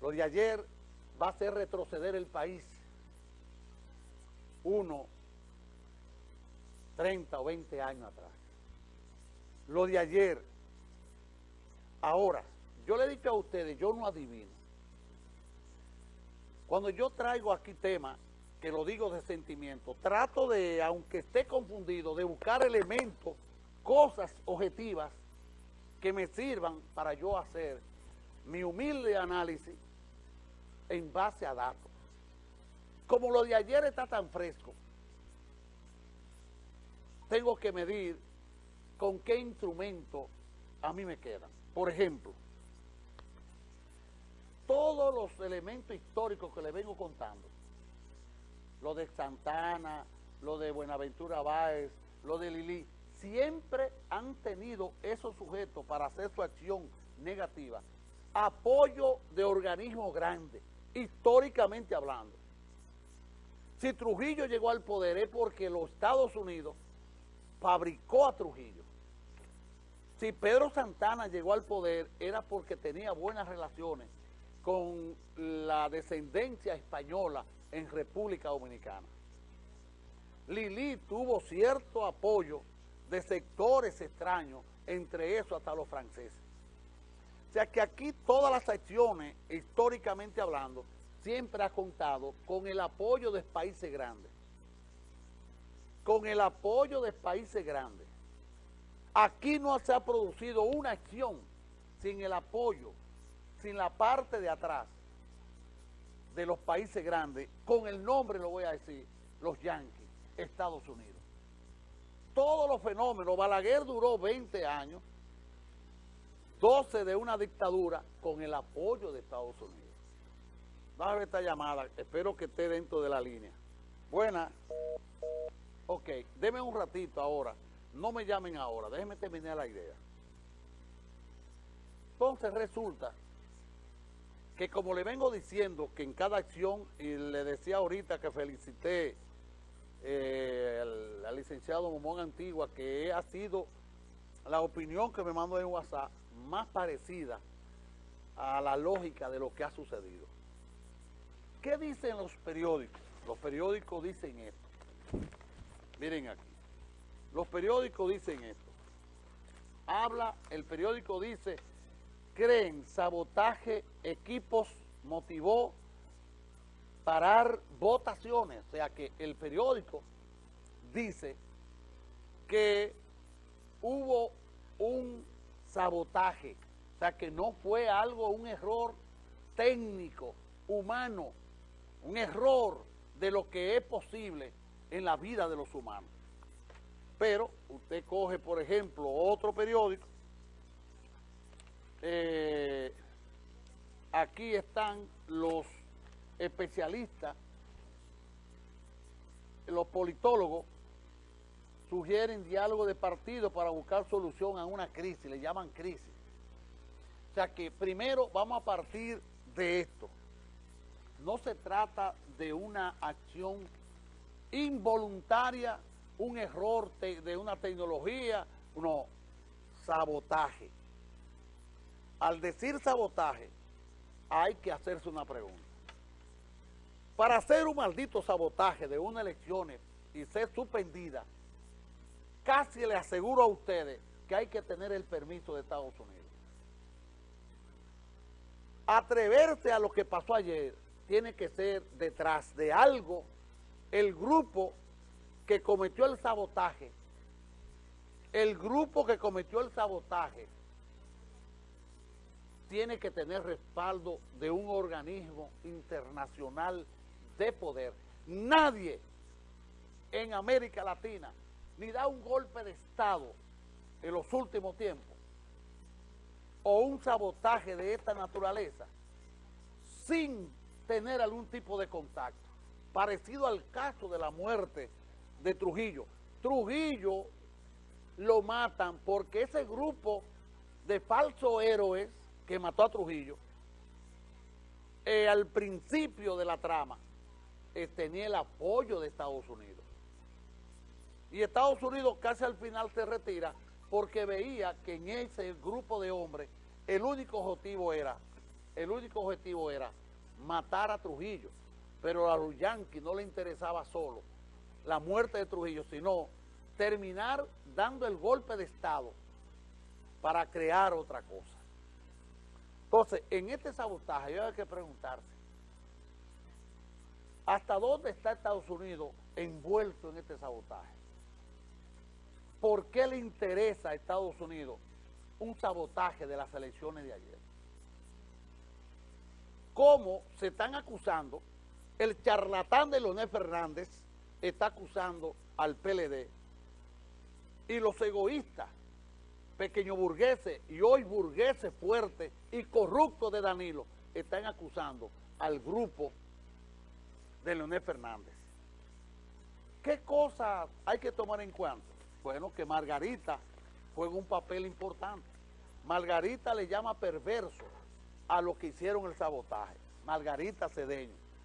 Lo de ayer va a hacer retroceder el país uno, 30 o 20 años atrás. Lo de ayer, ahora, yo le he dicho a ustedes, yo no adivino. Cuando yo traigo aquí temas, que lo digo de sentimiento, trato de, aunque esté confundido, de buscar elementos, cosas objetivas que me sirvan para yo hacer mi humilde análisis en base a datos. Como lo de ayer está tan fresco, tengo que medir con qué instrumento a mí me quedan. Por ejemplo, todos los elementos históricos que le vengo contando, lo de Santana, lo de Buenaventura Báez, lo de Lili, siempre han tenido esos sujetos para hacer su acción negativa, apoyo de organismos grandes, históricamente hablando. Si Trujillo llegó al poder es porque los Estados Unidos fabricó a Trujillo. Si Pedro Santana llegó al poder era porque tenía buenas relaciones con la descendencia española en República Dominicana. Lili tuvo cierto apoyo de sectores extraños, entre eso hasta los franceses. Sea que aquí todas las acciones, históricamente hablando, siempre ha contado con el apoyo de países grandes. Con el apoyo de países grandes. Aquí no se ha producido una acción sin el apoyo, sin la parte de atrás de los países grandes, con el nombre lo voy a decir, los Yankees, Estados Unidos todos los fenómenos. Balaguer duró 20 años, 12 de una dictadura, con el apoyo de Estados Unidos. Vamos a ver esta llamada, espero que esté dentro de la línea. Buena. Ok, denme un ratito ahora. No me llamen ahora, déjenme terminar la idea. Entonces resulta que como le vengo diciendo que en cada acción, y le decía ahorita que felicité eh, al, licenciado Momón Antigua, que ha sido la opinión que me mandó en WhatsApp más parecida a la lógica de lo que ha sucedido. ¿Qué dicen los periódicos? Los periódicos dicen esto. Miren aquí. Los periódicos dicen esto. Habla, el periódico dice, creen sabotaje, equipos motivó parar votaciones. O sea que el periódico dice que hubo un sabotaje. O sea que no fue algo, un error técnico, humano, un error de lo que es posible en la vida de los humanos. Pero usted coge, por ejemplo, otro periódico, eh, aquí están los especialistas, los politólogos, sugieren diálogo de partido para buscar solución a una crisis, le llaman crisis. O sea que primero vamos a partir de esto. No se trata de una acción involuntaria, un error de una tecnología, no, sabotaje. Al decir sabotaje, hay que hacerse una pregunta. Para hacer un maldito sabotaje de una elección y ser suspendida, casi le aseguro a ustedes que hay que tener el permiso de Estados Unidos. Atreverse a lo que pasó ayer tiene que ser detrás de algo el grupo que cometió el sabotaje, el grupo que cometió el sabotaje tiene que tener respaldo de un organismo internacional de poder. Nadie en América Latina ni da un golpe de Estado en los últimos tiempos o un sabotaje de esta naturaleza sin tener algún tipo de contacto, parecido al caso de la muerte de Trujillo. Trujillo lo matan porque ese grupo de falsos héroes que mató a Trujillo, eh, al principio de la trama, eh, tenía el apoyo de Estados Unidos. Y Estados Unidos casi al final se retira porque veía que en ese grupo de hombres el único objetivo era el único objetivo era matar a Trujillo, pero a los yanquis no le interesaba solo la muerte de Trujillo, sino terminar dando el golpe de Estado para crear otra cosa. Entonces, en este sabotaje hay que preguntarse, ¿hasta dónde está Estados Unidos envuelto en este sabotaje? ¿Por qué le interesa a Estados Unidos un sabotaje de las elecciones de ayer? ¿Cómo se están acusando? El charlatán de Leonel Fernández está acusando al PLD y los egoístas, pequeños burgueses y hoy burgueses fuertes y corruptos de Danilo, están acusando al grupo de Leonel Fernández. ¿Qué cosas hay que tomar en cuenta? Bueno, que Margarita juega un papel importante. Margarita le llama perverso a lo que hicieron el sabotaje. Margarita Cedeño.